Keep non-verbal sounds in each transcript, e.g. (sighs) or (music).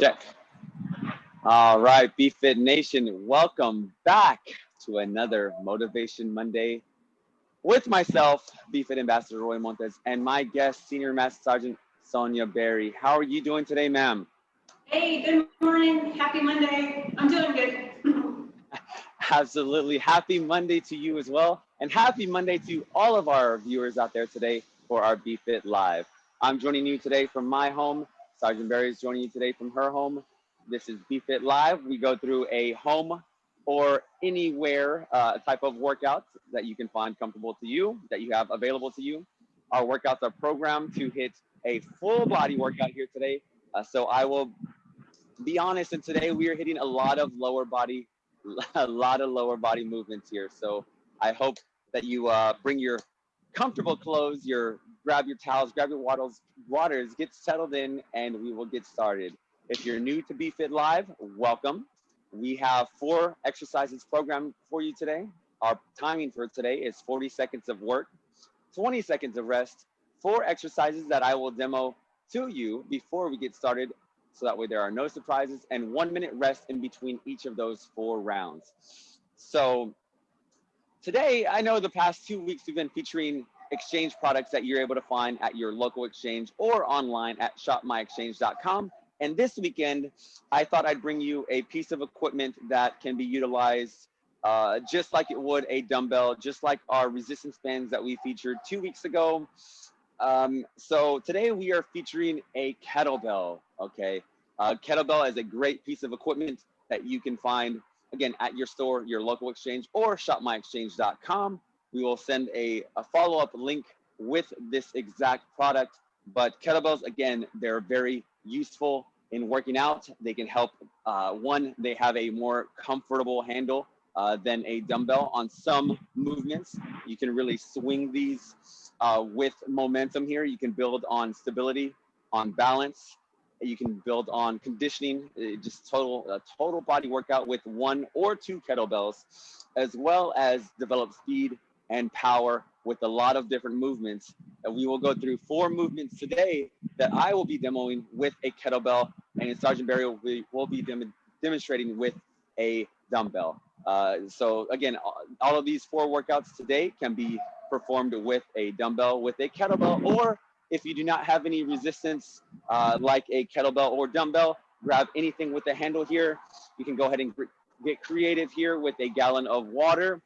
Check. All right, BFit Nation, welcome back to another Motivation Monday with myself, BFit Ambassador Roy Montes, and my guest, Senior Master Sergeant Sonia Berry. How are you doing today, ma'am? Hey, good morning. Happy Monday. I'm doing good. (laughs) Absolutely. Happy Monday to you as well. And happy Monday to all of our viewers out there today for our BFit Live. I'm joining you today from my home. Sergeant Barry is joining you today from her home. This is BFit Live. We go through a home or anywhere uh, type of workout that you can find comfortable to you, that you have available to you. Our workouts are programmed to hit a full body workout here today. Uh, so I will be honest, and today we are hitting a lot of lower body, (laughs) a lot of lower body movements here. So I hope that you uh, bring your comfortable clothes, your grab your towels, grab your waddles, waters, get settled in, and we will get started. If you're new to BFit Live, welcome. We have four exercises programmed for you today. Our timing for today is 40 seconds of work, 20 seconds of rest, four exercises that I will demo to you before we get started so that way there are no surprises and one minute rest in between each of those four rounds. So today, I know the past two weeks we've been featuring exchange products that you're able to find at your local exchange or online at shopmyexchange.com. And this weekend, I thought I'd bring you a piece of equipment that can be utilized uh, just like it would a dumbbell, just like our resistance bands that we featured two weeks ago. Um, so today we are featuring a kettlebell, okay? Uh, kettlebell is a great piece of equipment that you can find, again, at your store, your local exchange, or shopmyexchange.com. We will send a, a follow-up link with this exact product. But kettlebells, again, they're very useful in working out. They can help, uh, one, they have a more comfortable handle uh, than a dumbbell on some movements. You can really swing these uh, with momentum here. You can build on stability, on balance. You can build on conditioning, uh, just total a total body workout with one or two kettlebells, as well as develop speed and power with a lot of different movements. And we will go through four movements today that I will be demoing with a kettlebell, and Sergeant Barry will be, will be dem demonstrating with a dumbbell. Uh, so again, all of these four workouts today can be performed with a dumbbell, with a kettlebell, or if you do not have any resistance uh, like a kettlebell or dumbbell, grab anything with a handle here. You can go ahead and get creative here with a gallon of water,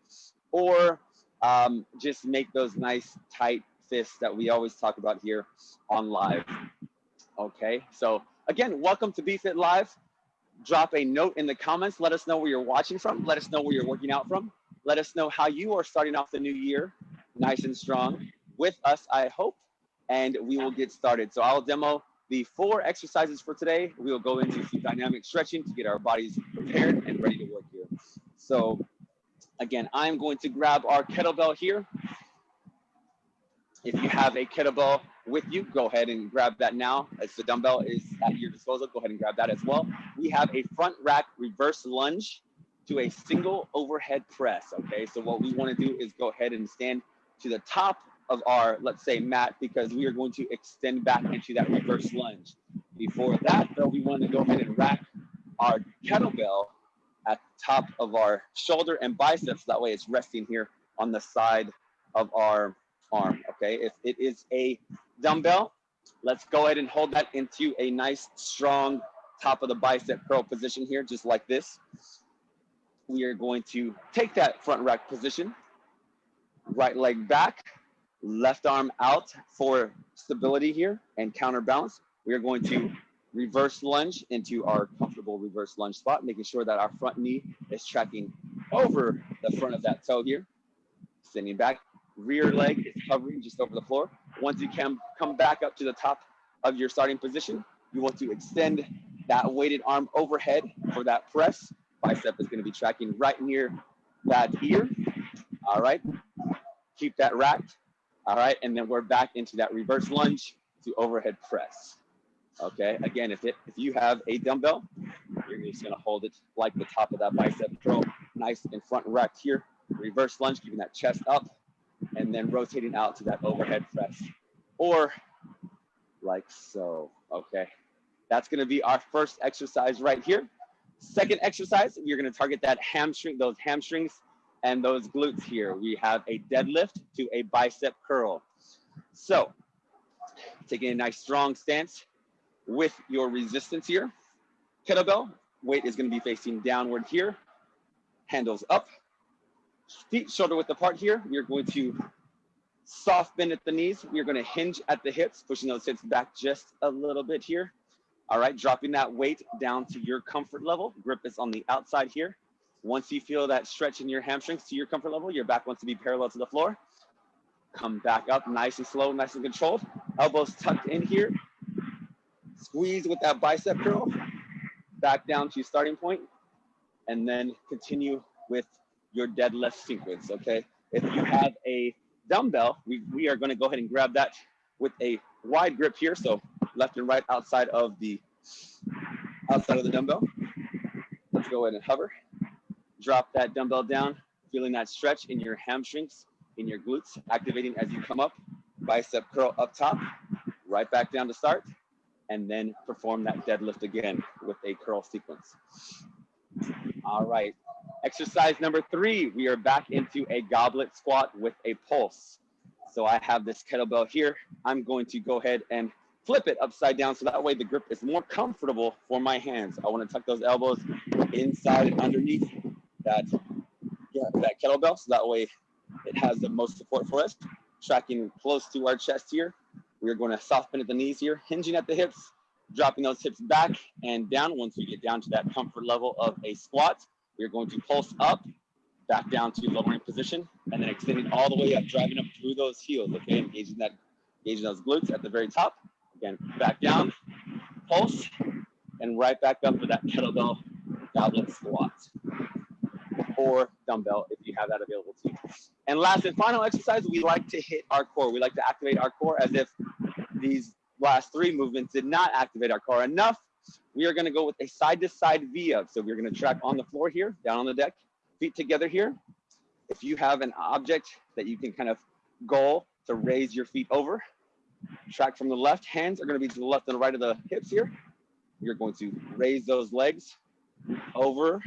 or um, just make those nice tight fists that we always talk about here on live. Okay, so again, welcome to BFit Live. Drop a note in the comments. Let us know where you're watching from. Let us know where you're working out from. Let us know how you are starting off the new year nice and strong with us, I hope, and we will get started. So I'll demo the four exercises for today. We will go into some dynamic stretching to get our bodies prepared and ready to work here. So Again, I'm going to grab our kettlebell here. If you have a kettlebell with you, go ahead and grab that now. As the dumbbell is at your disposal, go ahead and grab that as well. We have a front rack reverse lunge to a single overhead press, okay? So what we wanna do is go ahead and stand to the top of our, let's say, mat, because we are going to extend back into that reverse lunge. Before that, though, we wanna go ahead and rack our kettlebell at top of our shoulder and biceps. That way it's resting here on the side of our arm, okay? If it is a dumbbell, let's go ahead and hold that into a nice, strong top of the bicep curl position here, just like this. We are going to take that front rack position, right leg back, left arm out for stability here and counterbalance. We are going to reverse lunge into our comfortable reverse lunge spot, making sure that our front knee is tracking over the front of that toe here. Sending back, rear leg is hovering just over the floor. Once you can come back up to the top of your starting position, you want to extend that weighted arm overhead for that press. Bicep is gonna be tracking right near that ear. All right, keep that racked. All right, and then we're back into that reverse lunge to overhead press. Okay, again, if it if you have a dumbbell, you're just gonna hold it like the top of that bicep curl, nice and front racked here. Reverse lunge, keeping that chest up, and then rotating out to that overhead press, or like so. Okay, That's gonna be our first exercise right here. Second exercise, we're gonna target that hamstring, those hamstrings and those glutes here. We have a deadlift to a bicep curl. So taking a nice strong stance with your resistance here. Kettlebell, weight is gonna be facing downward here. Handles up, feet shoulder width apart here. We're going to soft bend at the knees. We're gonna hinge at the hips, pushing those hips back just a little bit here. All right, dropping that weight down to your comfort level. Grip is on the outside here. Once you feel that stretch in your hamstrings to your comfort level, your back wants to be parallel to the floor. Come back up nice and slow, nice and controlled. Elbows tucked in here. Squeeze with that bicep curl. Back down to your starting point, and then continue with your deadlift sequence, okay? If you have a dumbbell, we, we are gonna go ahead and grab that with a wide grip here. So left and right outside of the outside of the dumbbell. Let's go ahead and hover. Drop that dumbbell down, feeling that stretch in your hamstrings, in your glutes, activating as you come up. Bicep curl up top, right back down to start, and then perform that deadlift again with a curl sequence. All right, exercise number three, we are back into a goblet squat with a pulse. So I have this kettlebell here. I'm going to go ahead and flip it upside down so that way the grip is more comfortable for my hands. I want to tuck those elbows inside and underneath that, yeah, that kettlebell so that way it has the most support for us. Tracking close to our chest here. We're going to soft bend at the knees here, hinging at the hips, dropping those hips back and down. Once we get down to that comfort level of a squat, we're going to pulse up, back down to lowering position, and then extending all the way up, driving up through those heels, okay? Engaging that, engaging those glutes at the very top. Again, back down, pulse, and right back up for that kettlebell goblet squat or dumbbell if you have that available to you. And last and final exercise, we like to hit our core. We like to activate our core as if these last three movements did not activate our core enough. We are gonna go with a side to side V up. So we're gonna track on the floor here, down on the deck, feet together here. If you have an object that you can kind of goal to raise your feet over, track from the left, hands are gonna be to the left and right of the hips here. You're going to raise those legs over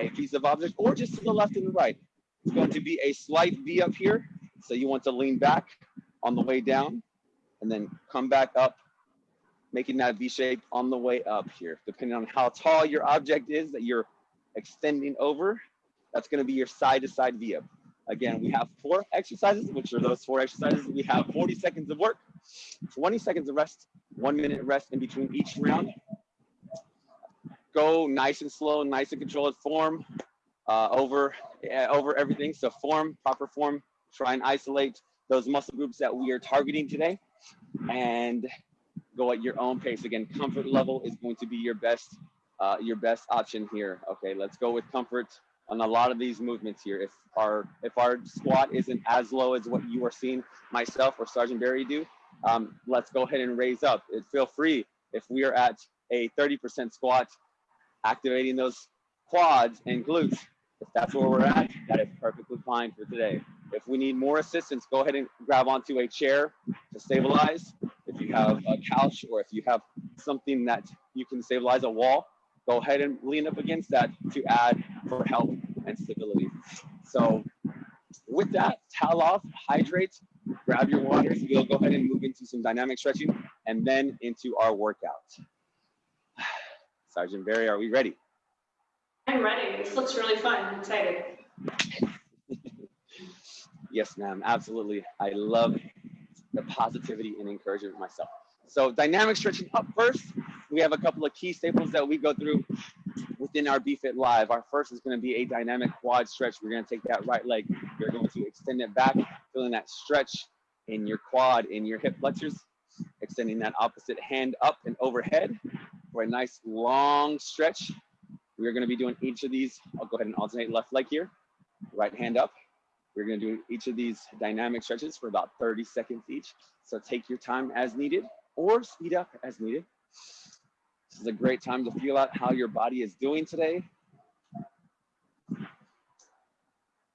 a piece of object or just to the left and the right. It's going to be a slight V up here. So you want to lean back on the way down and then come back up, making that V shape on the way up here. Depending on how tall your object is that you're extending over, that's gonna be your side to side V up. Again, we have four exercises, which are those four exercises. We have 40 seconds of work, 20 seconds of rest, one minute rest in between each round. Go nice and slow, nice and controlled form uh, over, uh, over everything. So form, proper form, try and isolate those muscle groups that we are targeting today and go at your own pace. Again, comfort level is going to be your best, uh, your best option here. Okay, let's go with comfort on a lot of these movements here. If our if our squat isn't as low as what you are seeing myself or Sergeant Barry do, um, let's go ahead and raise up. Feel free if we are at a 30% squat, activating those quads and glutes. If that's where we're at, that is perfectly fine for today. If we need more assistance, go ahead and grab onto a chair to stabilize. If you have a couch or if you have something that you can stabilize a wall, go ahead and lean up against that to add for help and stability. So with that, towel off, hydrate, grab your water. We'll go ahead and move into some dynamic stretching and then into our workout. Sergeant Barry, are we ready? I'm ready. This looks really fun. I'm excited. (laughs) yes, ma'am. Absolutely. I love the positivity and encouragement myself. So dynamic stretching up first. We have a couple of key staples that we go through within our BFit Live. Our first is going to be a dynamic quad stretch. We're going to take that right leg. You're going to extend it back, feeling that stretch in your quad, in your hip flexors. Extending that opposite hand up and overhead for a nice long stretch. We're going to be doing each of these. I'll go ahead and alternate left leg here, right hand up. We're going to do each of these dynamic stretches for about 30 seconds each. So take your time as needed or speed up as needed. This is a great time to feel out how your body is doing today.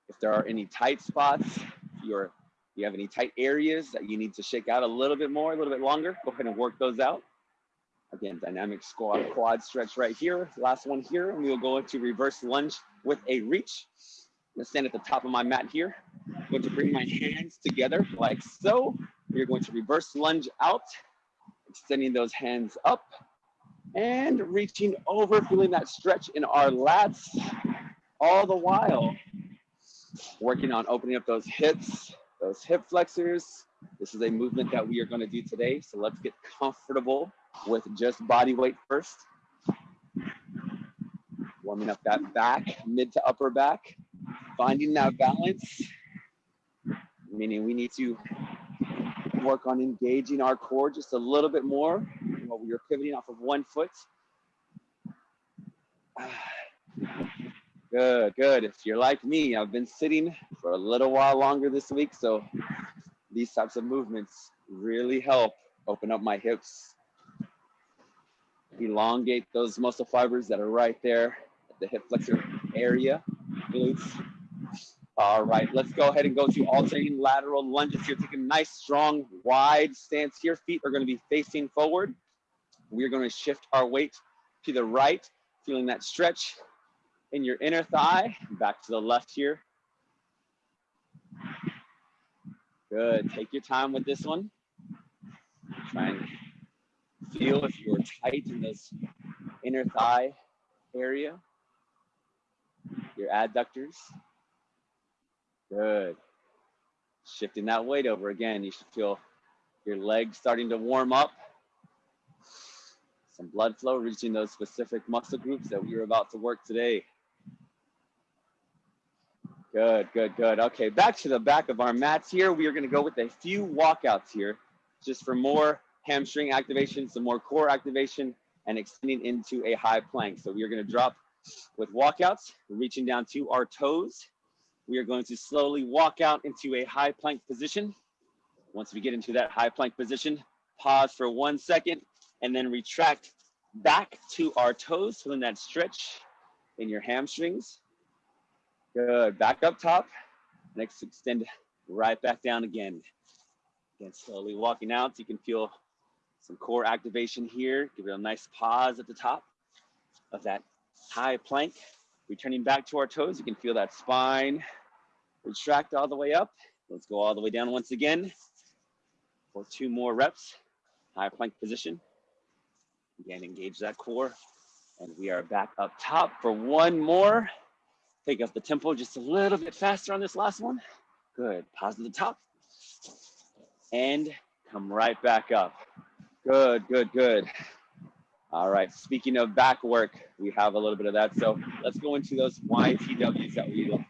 If there are any tight spots, you're, you have any tight areas that you need to shake out a little bit more, a little bit longer, go ahead and work those out. Again, dynamic squat quad stretch right here. Last one here, and we will go into reverse lunge with a reach. I'm gonna stand at the top of my mat here. I'm going to bring my hands together like so. We're going to reverse lunge out, extending those hands up and reaching over, feeling that stretch in our lats, all the while working on opening up those hips, those hip flexors. This is a movement that we are gonna do today. So let's get comfortable with just body weight first. Warming up that back, mid to upper back, finding that balance, meaning we need to work on engaging our core just a little bit more while we are pivoting off of one foot. (sighs) Good, good. If you're like me, I've been sitting for a little while longer this week, so these types of movements really help open up my hips, elongate those muscle fibers that are right there at the hip flexor area, glutes. All right, let's go ahead and go to alternating lateral lunges here. Take a nice, strong, wide stance here. Feet are gonna be facing forward. We're gonna shift our weight to the right, feeling that stretch in your inner thigh, back to the left here. Good, take your time with this one. Try and feel if you're tight in this inner thigh area, your adductors. Good. Shifting that weight over again, you should feel your legs starting to warm up. Some blood flow reaching those specific muscle groups that we are about to work today. Good, good, good. Okay, back to the back of our mats here. We are gonna go with a few walkouts here, just for more hamstring activation, some more core activation, and extending into a high plank. So we are gonna drop with walkouts, reaching down to our toes. We are going to slowly walk out into a high plank position. Once we get into that high plank position, pause for one second, and then retract back to our toes, feeling that stretch in your hamstrings. Good, back up top. Next, extend right back down again. Again, slowly walking out. So you can feel some core activation here. Give it a nice pause at the top of that high plank. Returning back to our toes, you can feel that spine retract all the way up. Let's go all the way down once again for two more reps. High plank position. Again, engage that core. And we are back up top for one more. Take up the tempo just a little bit faster on this last one. Good, pause at the top. And come right back up. Good, good, good. All right, speaking of back work, we have a little bit of that. So let's go into those YTWs that we like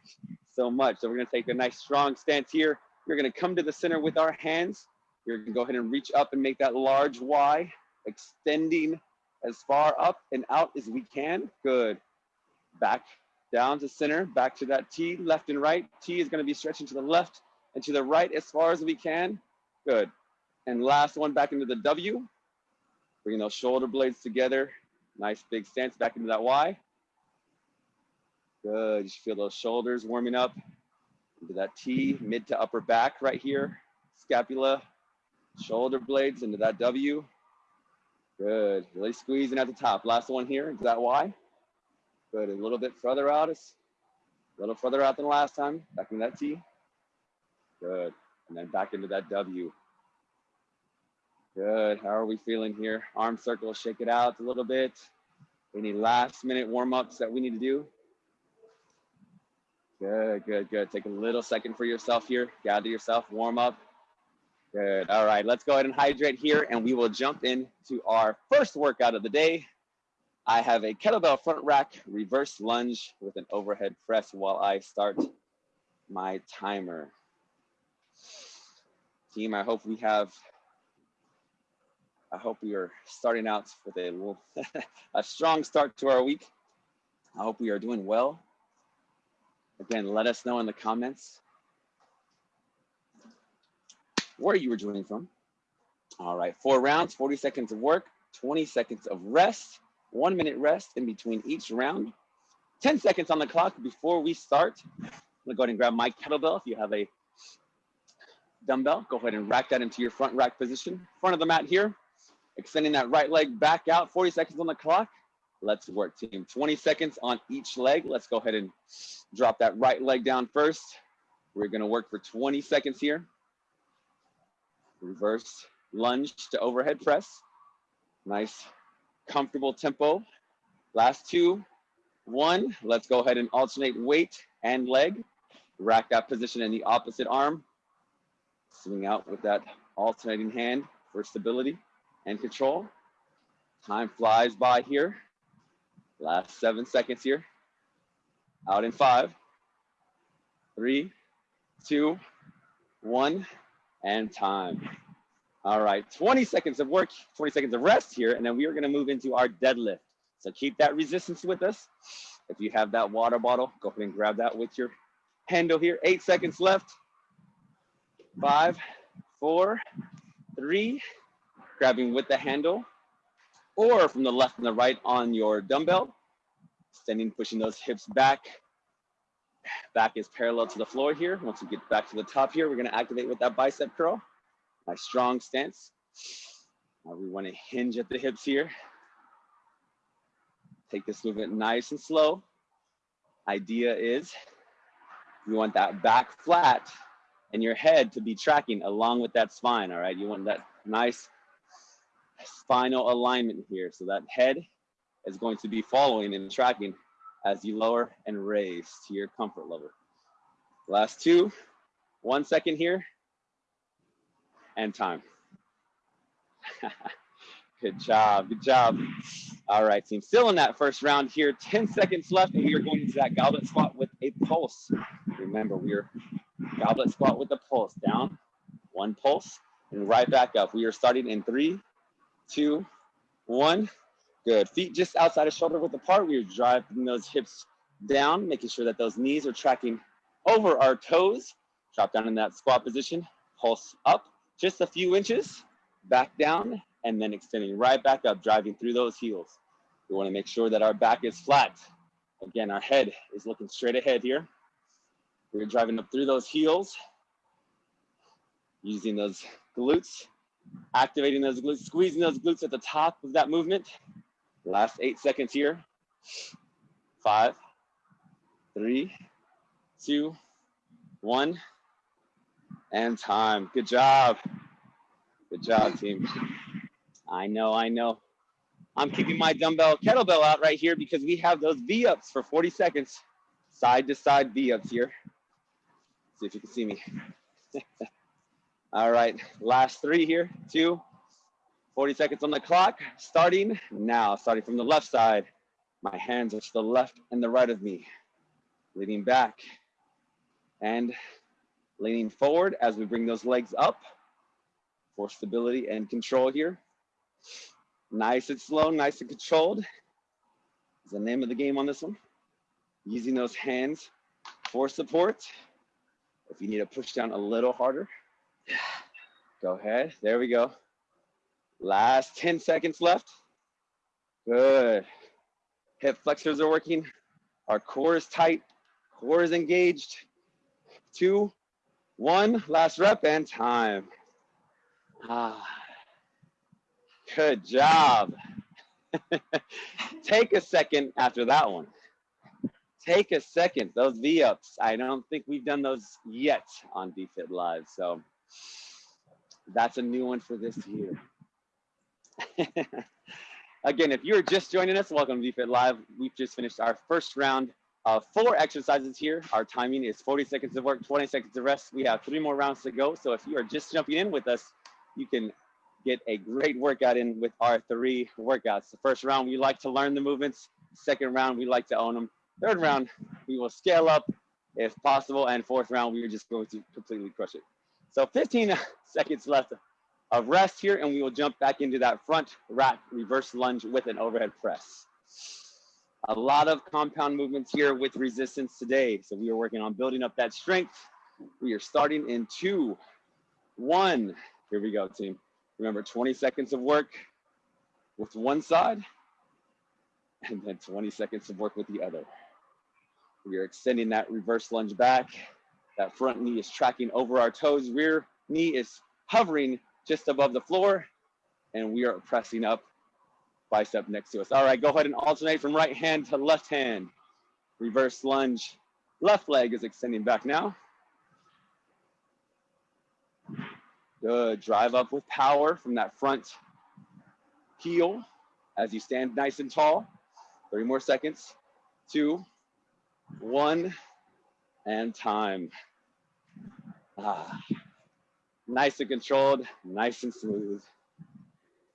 so much. So we're gonna take a nice strong stance here. We're gonna come to the center with our hands. You're gonna go ahead and reach up and make that large Y, extending as far up and out as we can. Good. Back down to center, back to that T, left and right. T is gonna be stretching to the left and to the right as far as we can. Good. And last one back into the W. Bringing those shoulder blades together. Nice big stance back into that Y. Good, you feel those shoulders warming up into that T, mid to upper back right here. Scapula, shoulder blades into that W. Good, really squeezing at the top. Last one here, is that Y? Good, a little bit further out, a little further out than last time. Back into that T. Good, and then back into that W. Good, how are we feeling here? Arm circle, shake it out a little bit. Any last minute warm-ups that we need to do? Good, good, good. Take a little second for yourself here. Gather yourself, warm up. Good, all right, let's go ahead and hydrate here and we will jump into our first workout of the day. I have a kettlebell front rack reverse lunge with an overhead press while I start my timer. Team, I hope we have, I hope we are starting out with a, (laughs) a strong start to our week. I hope we are doing well. Again, let us know in the comments where you were joining from. All right, four rounds, 40 seconds of work, 20 seconds of rest one minute rest in between each round. 10 seconds on the clock before we start. I'm gonna go ahead and grab my kettlebell. If you have a dumbbell, go ahead and rack that into your front rack position. Front of the mat here. Extending that right leg back out, 40 seconds on the clock. Let's work team. 20 seconds on each leg. Let's go ahead and drop that right leg down first. We're gonna work for 20 seconds here. Reverse lunge to overhead press. Nice, comfortable tempo. Last two, one. Let's go ahead and alternate weight and leg. Rack that position in the opposite arm. Swing out with that alternating hand for stability and control. Time flies by here. Last seven seconds here. Out in five, three, two, one, and time. All right, 20 seconds of work, 20 seconds of rest here, and then we are gonna move into our deadlift. So keep that resistance with us. If you have that water bottle, go ahead and grab that with your handle here. Eight seconds left. Five, four, three, grabbing with the handle, or from the left and the right on your dumbbell, extending, pushing those hips back. Back is parallel to the floor here. Once we get back to the top here, we're gonna activate with that bicep curl. Nice strong stance. Now we wanna hinge at the hips here. Take this movement nice and slow. Idea is you want that back flat and your head to be tracking along with that spine, all right? You want that nice spinal alignment here. So that head is going to be following and tracking as you lower and raise to your comfort level. Last two, one second here, and time. (laughs) good job, good job. All right, team, still in that first round here, 10 seconds left, and we are going into that goblet squat with a pulse. Remember, we are goblet squat with a pulse, down, one pulse, and right back up. We are starting in three, two, one. Good. Feet just outside of shoulder width apart. We are driving those hips down, making sure that those knees are tracking over our toes. Drop down in that squat position. Pulse up just a few inches, back down, and then extending right back up, driving through those heels. We want to make sure that our back is flat. Again, our head is looking straight ahead here. We're driving up through those heels, using those glutes, activating those glutes, squeezing those glutes at the top of that movement. Last eight seconds here. Five, three, two, one, and time. Good job. Good job, team. I know, I know. I'm keeping my dumbbell kettlebell out right here because we have those V-ups for 40 seconds. Side to side V-ups here. See if you can see me. (laughs) All right, last three here, two, 40 seconds on the clock, starting now, starting from the left side. My hands are to the left and the right of me, leaning back and leaning forward as we bring those legs up for stability and control here. Nice and slow, nice and controlled is the name of the game on this one. Using those hands for support. If you need to push down a little harder, go ahead. There we go. Last 10 seconds left. Good. Hip flexors are working. Our core is tight. Core is engaged. Two, one, last rep and time. Ah, good job. (laughs) Take a second after that one. Take a second. Those V-ups, I don't think we've done those yet on BFit Live. So that's a new one for this year. (laughs) Again, if you're just joining us, welcome to BFit Live. We've just finished our first round of four exercises here. Our timing is 40 seconds of work, 20 seconds of rest. We have three more rounds to go. So if you are just jumping in with us, you can get a great workout in with our three workouts. The first round, we like to learn the movements. Second round, we like to own them. Third round, we will scale up if possible. And fourth round, we are just going to completely crush it. So 15 (laughs) seconds left of rest here, and we will jump back into that front rack reverse lunge with an overhead press. A lot of compound movements here with resistance today. So we are working on building up that strength. We are starting in two, one. Here we go, team. Remember 20 seconds of work with one side and then 20 seconds of work with the other. We are extending that reverse lunge back. That front knee is tracking over our toes. Rear knee is hovering just above the floor. and we are pressing up bicep next to us. All right, go ahead and alternate from right hand to left hand. Reverse lunge. Left leg is extending back now. Good, drive up with power from that front heel as you stand nice and tall. 30 more seconds, two, one, and time. Ah, nice and controlled, nice and smooth.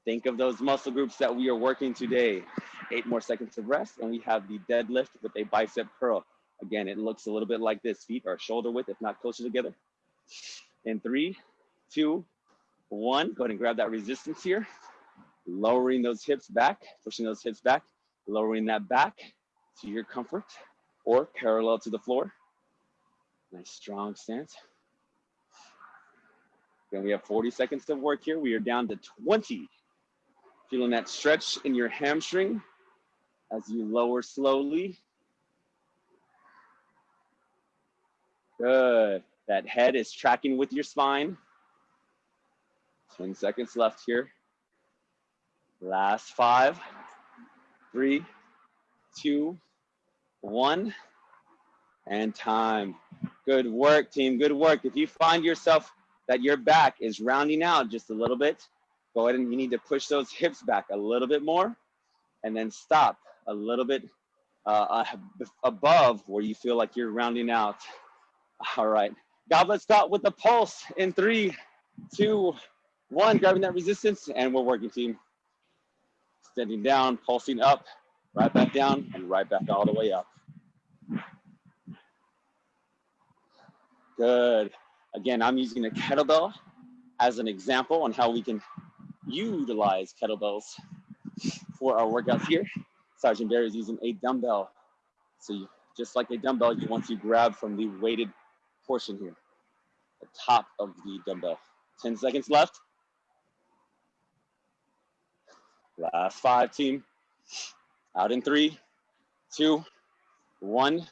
Think of those muscle groups that we are working today. Eight more seconds of rest, and we have the deadlift with a bicep curl. Again, it looks a little bit like this. Feet are shoulder width, if not closer together. In three, two, one. Go ahead and grab that resistance here. Lowering those hips back, pushing those hips back, lowering that back to your comfort or parallel to the floor. Nice strong stance. Then we have 40 seconds of work here. We are down to 20. Feeling that stretch in your hamstring as you lower slowly. Good. That head is tracking with your spine. 10 seconds left here. Last five, three, two, one, and time. Good work, team. Good work. If you find yourself that your back is rounding out just a little bit, go ahead and you need to push those (laughs) hips back a little bit more and then stop a little bit uh, above where you feel like you're rounding out. (laughs) All right. Goblet stop with the pulse in three, two, one. Grabbing that resistance and we're working team. Standing down, pulsing up, right back down and right back all the way up. Good. Again, I'm using a kettlebell as an example on how we can utilize kettlebells for our workouts here. Sergeant Barry is using a dumbbell. So you, just like a dumbbell, you want to grab from the weighted portion here, the top of the dumbbell. 10 seconds left. Last five, team. Out in three, two, one,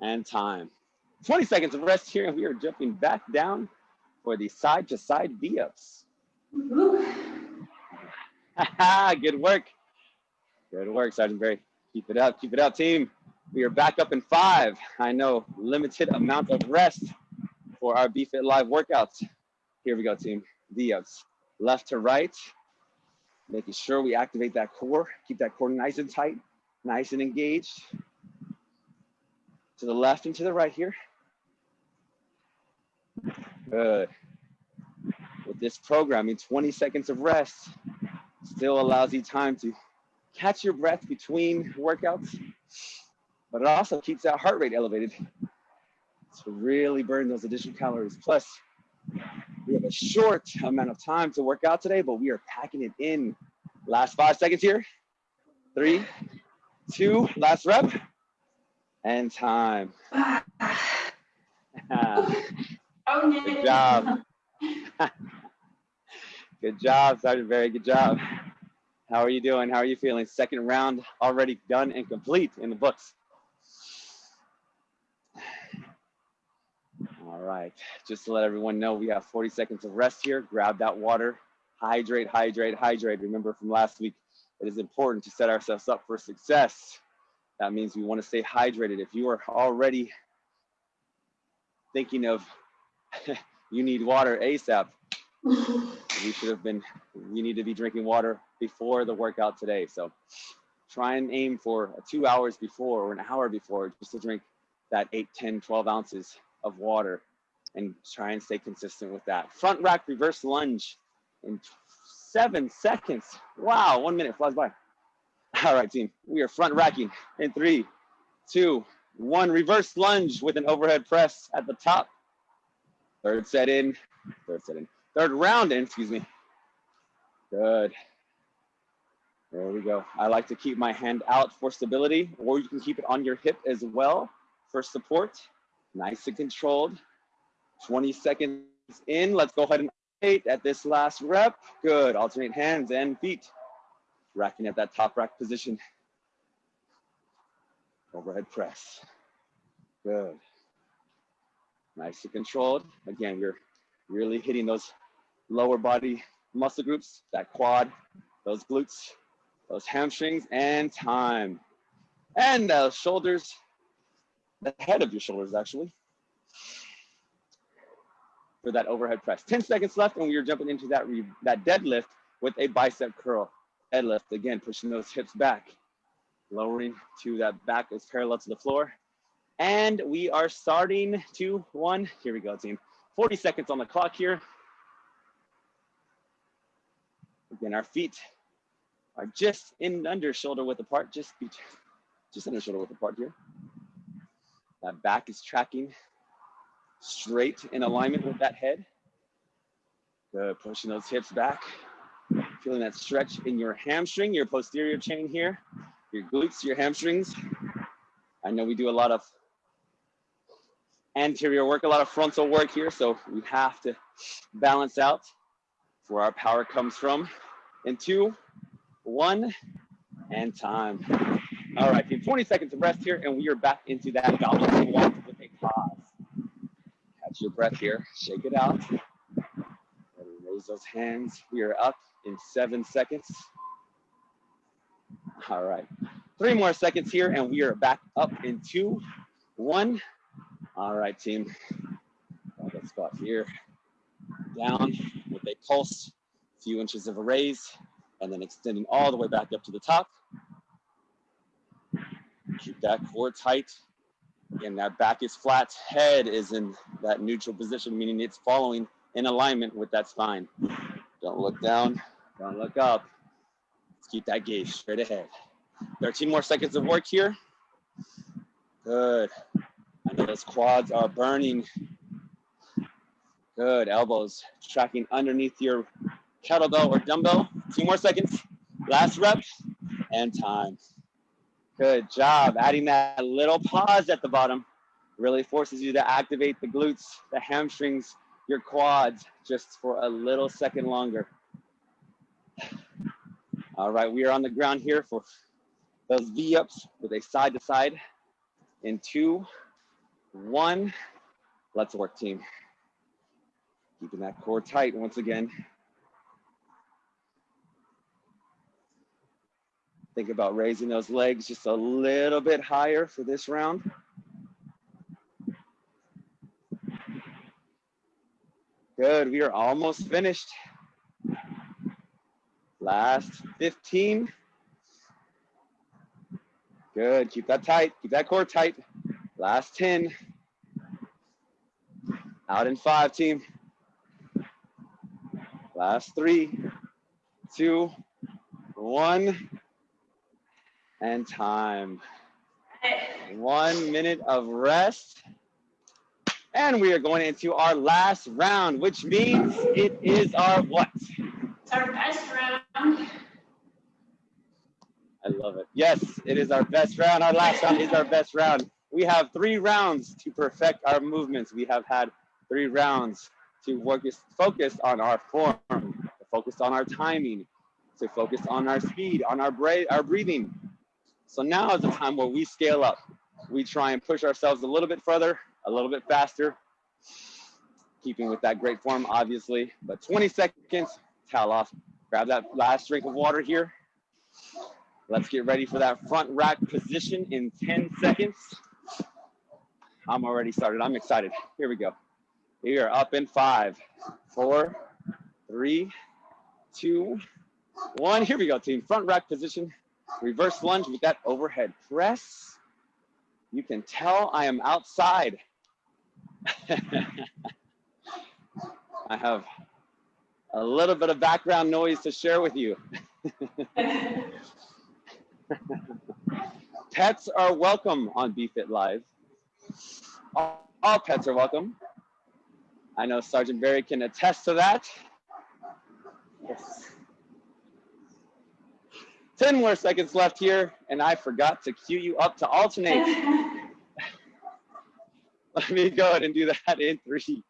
and time. 20 seconds of rest here, and we are jumping back down for the side to side V ups. (laughs) Good work. Good work, Sergeant Barry. Keep it up, keep it up, team. We are back up in five. I know, limited amount of rest for our BFit Live workouts. Here we go, team. V ups. Left to right, making sure we activate that core, keep that core nice and tight, nice and engaged. To the left and to the right here. Good. With this programming, 20 seconds of rest still allows you time to catch your breath between workouts, but it also keeps that heart rate elevated to really burn those additional calories. Plus, we have a short amount of time to work out today, but we are packing it in. Last five seconds here. Three, two, last rep, and time. (sighs) (laughs) (sighs) (laughs) Oh, Good job. (laughs) good job, Sergeant Barry. Good job. How are you doing? How are you feeling? Second round already done and complete in the books. All right, just to let everyone know, we have 40 seconds of rest here. Grab that water, hydrate, hydrate, hydrate. Remember from last week, it is important to set ourselves up for success. That means we want to stay hydrated. If you are already thinking of (laughs) you need water ASAP. we should have been, you need to be drinking water before the workout today. So try and aim for two hours before or an hour before just to drink that 8, 10, 12 ounces of water and try and stay consistent with that. Front rack reverse lunge in seven seconds. Wow, one minute flies by. All right, team, we are front racking in three, two, one. Reverse lunge with an overhead press at the top. Third set in, third set in, third round in, excuse me. Good. There we go. I like to keep my hand out for stability, or you can keep it on your hip as well for support. Nice and controlled. 20 seconds in. Let's go ahead and eight at this last rep. Good. Alternate hands and feet. Racking at that top rack position. Overhead press. Good. Nice and controlled. Again, we're really hitting those lower body muscle groups, that quad, those glutes, those hamstrings, and time. And those shoulders, the head of your shoulders actually, for that overhead press. 10 seconds left and we are jumping into that, that deadlift with a bicep curl. Deadlift, again, pushing those hips back, lowering to that back is parallel to the floor. And we are starting two, one. Here we go, team. 40 seconds on the clock here. Again, our feet are just in under shoulder width apart, just, be, just under shoulder width apart here. That back is tracking straight in alignment with that head. Good, pushing those hips back. Feeling that stretch in your hamstring, your posterior chain here, your glutes, your hamstrings. I know we do a lot of anterior work, a lot of frontal work here. So we have to balance out where our power comes from. In two, one, and time. All right, 20 seconds of rest here, and we are back into that goblet squat with a pause. Catch your breath here, shake it out. Raise those hands. We are up in seven seconds. All right, three more seconds here, and we are back up in two, one, all right, team. Let's squat here. Down with a pulse, a few inches of a raise, and then extending all the way back up to the top. Keep that core tight. Again, that back is flat, head is in that neutral position, meaning it's following in alignment with that spine. Don't look down, don't look up. Let's keep that gaze straight ahead. 13 more seconds of work here. Good. Those quads are burning. Good, elbows tracking underneath your kettlebell or dumbbell. Two more seconds, last rep, and time. Good job, adding that little pause at the bottom really forces you to activate the glutes, the hamstrings, your quads just for a little second longer. All right, we are on the ground here for those V-ups with a side to side in two, one. Let's work, team. Keeping that core tight once again. Think about raising those legs just a little bit higher for this round. Good, we are almost finished. Last 15. Good, keep that tight, keep that core tight. Last 10. Out in five, team. Last three, two, one, and time. One minute of rest. And we are going into our last round, which means it is our what? It's our best round. I love it. Yes, it is our best round. Our last round is our best round. We have three rounds to perfect our movements. We have had three rounds to focus on our form, to focus on our timing, to focus on our speed, on our, bra- our breathing. So now is the time where we scale up. We try and push ourselves a little bit further, a little bit faster, keeping with that great form, obviously. But 20 seconds, towel off. Grab that last drink of water here. Let's get ready for that front rack position in 10 seconds. I'm already started. I'm excited. Here we go. We are up in five, four, three, two, one. Here we go, team. Front rack position. Reverse lunge with that overhead press. You can tell I am outside. (laughs) I have a little bit of background noise to share with you. (laughs) pets are welcome on BFit Live. All, all, pets are welcome. I know Sergeant Barry can attest to that. Yes. 10 more seconds left here, and I forgot to cue you up to alternate. (laughs) Let me go ahead and do that in three,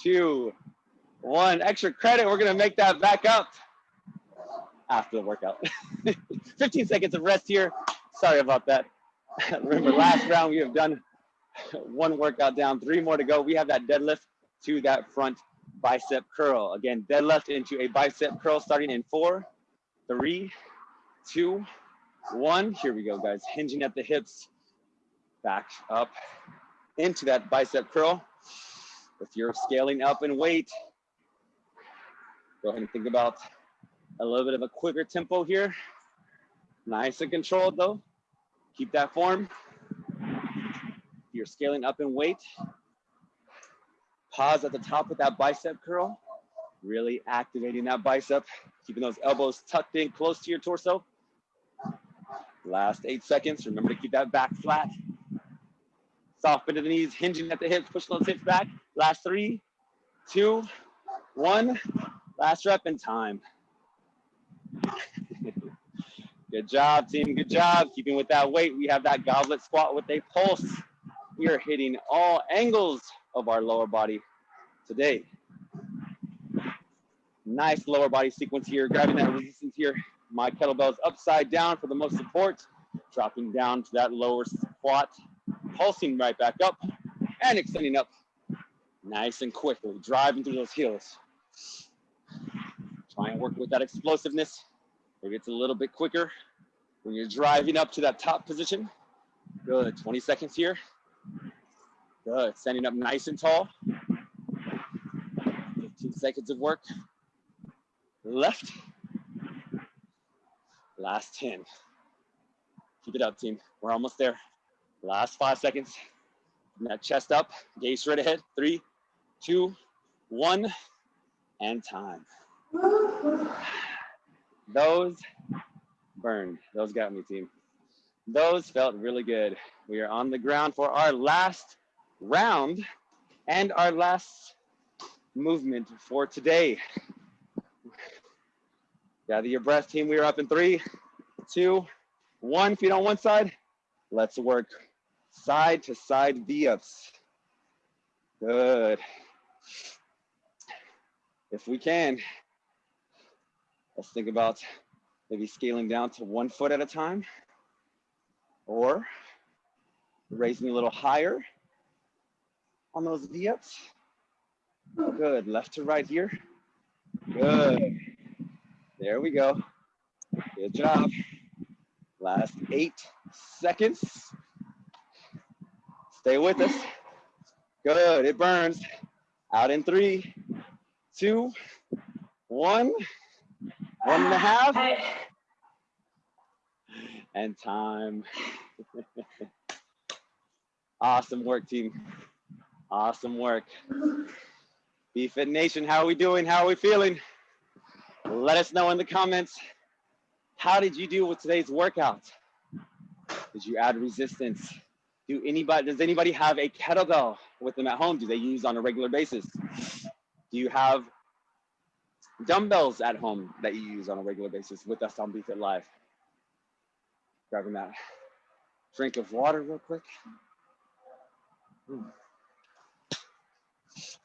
two, one. Extra credit, we're gonna make that back up after the workout. (laughs) 15 seconds of rest here. Sorry about that. (laughs) Remember last round we have done (laughs) one workout down, three more to go. We have that deadlift to that front bicep curl. Again, deadlift into a bicep curl starting in four, three, two, one. Here we go, guys. Hinging at the hips, back up into that bicep curl. If you're scaling up in weight, go ahead and think about a little bit of a quicker tempo here. Nice and controlled though. Keep that form. You're scaling up in weight, pause at the top with that bicep curl, really activating that bicep, keeping those elbows tucked in close to your torso. Last eight seconds, remember to keep that back flat. Soft bend of the knees, hinging at the hips, push those hips back. Last three, two, one. Last rep in time. (laughs) Good job, team. Good job. Keeping with that weight. We have that goblet squat with a pulse. We are hitting all angles of our lower body today. Nice lower body sequence here. Grabbing that resistance here. My kettlebells upside down for the most support. Dropping down to that lower squat. Pulsing right back up and extending up nice and quickly. Driving through those heels. Try and work with that explosiveness. Maybe it's a little bit quicker when you're driving up to that top position. Good, 20 seconds here. Good, standing up nice and tall. 15 seconds of work. Left. Last 10. Keep it up, team. We're almost there. Last five seconds. that chest up, gaze straight ahead. Three, two, one, and time. Those burned. Those got me, team. Those felt really good. We are on the ground for our last round and our last movement for today. Gather your breath, team. We are up in three, two, one. Feet on one side. Let's work side to side V-ups. Good. If we can, let's think about maybe scaling down to one foot at a time or raising a little higher on those V-ups. Good, left to right here. Good. There we go. Good job. Last eight seconds. Stay with us. Good, it burns. Out in three, two, one, one and a half. And time. awesome work, team. Awesome work. BFit Nation, how are we doing? How are we feeling? Let us know in the comments. How did you do with today's workout? Did you add resistance? Do anybody, does anybody have a kettlebell with them at home? Do they use on a regular basis? Do you have dumbbells at home that you use on a regular basis with us on BFit Live? Grabbing that drink of water real quick. Hmm.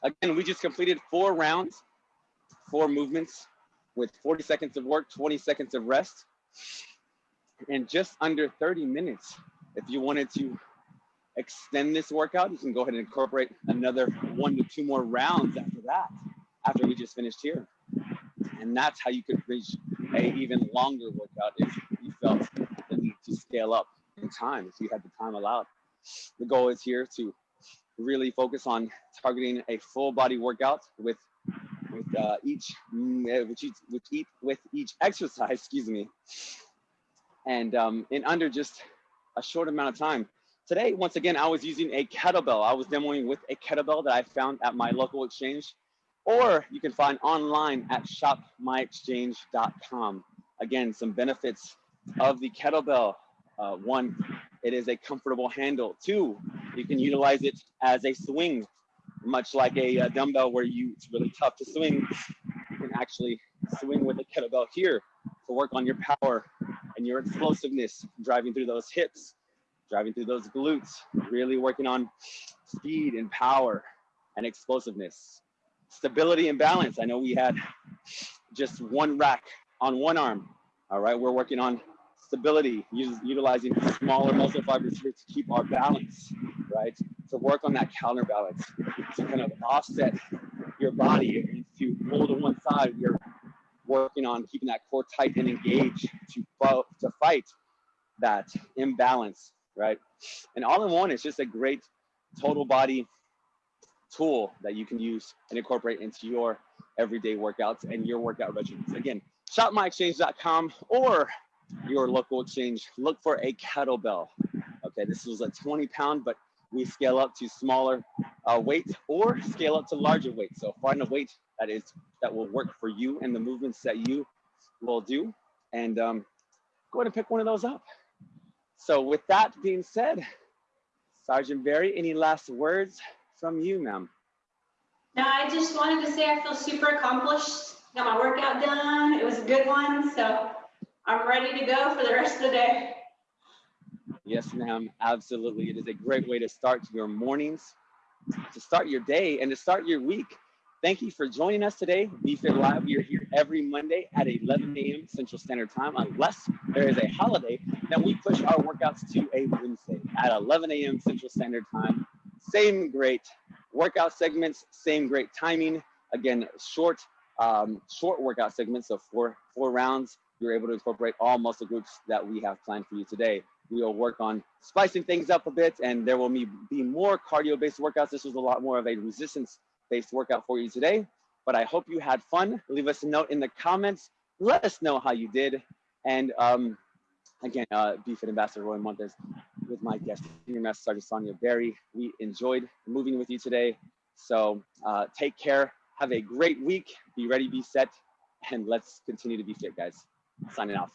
Again, we just completed four rounds, four movements with 40 seconds of work, 20 seconds of rest, and just under 30 minutes. If you wanted to extend this workout, you can go ahead and incorporate another one to two more rounds after that, after we just finished here. And that's how you could reach a even longer workout if you felt scale up in time, if you had the time allowed. The goal is here to really focus on targeting a full body workout with with uh, each mm, with each with each with each exercise, (laughs) excuse me, and um, in under just a short amount of time. Today, once again, I was using a kettlebell. I was demoing with a kettlebell that I found at my local exchange, or you can find online at shopmyexchange.com. Again, some benefits of the kettlebell. Uh, one, it is a comfortable handle. Two, you can utilize it as a swing, much like a, a dumbbell where you it's really tough to swing. You can actually swing with a kettlebell here to work on your power and your explosiveness, driving through those hips driving through those glutes, really working on speed and power and explosiveness. Stability and balance. I know we had just one rack on one arm. All right, we're working on stability, utilizing smaller muscle fibers to keep our balance, right? To work on that counterbalance, to kind of offset your body to roll to one side. You're working on keeping that core tight and engaged to to fight that imbalance, right? And all in one is just a great total body tool that you can use and incorporate into your everyday workouts and your workout regimens. Again, shopmyexchange.com or your local exchange. Look for a kettlebell. Okay, this was a 20 pound, but we scale up to smaller uh, weight or scale up to larger weights. So find a weight that is that will work for you and the movements that you will do, and um, go ahead and pick one of those up. So with that being said, Sergeant Berry, any last words from you, ma'am? No, I just wanted to say I feel super accomplished. Got my workout done. It was a good one, so I'm ready to go for the rest of the day. Yes, ma'am. Absolutely. It is a great way to start your mornings, to start your day, and to start your week. Thank you for joining us today. BFit Live, we are here every Monday at 11 a.m. Central Standard Time, unless there is a holiday, then we push our workouts to a Wednesday at 11 a.m. Central Standard Time. Same great workout segments, same great timing. Again, short, um, short workout segments of four, four rounds. You're able to incorporate all muscle groups that we have planned for you today we will work on spicing things up a bit and there will be more cardio based workouts. This was a lot more of a resistance based workout for you today, but I hope you had fun. Leave us a note in the comments. Let us know how you did. And um, again, uh, BFit Ambassador Roy Montes with my guest, Senior Master Sergeant Sonia Berry. We enjoyed moving with you today. So uh, take care. Have a great week. Be ready, be set, and let's continue to be fit, guys. Signing off.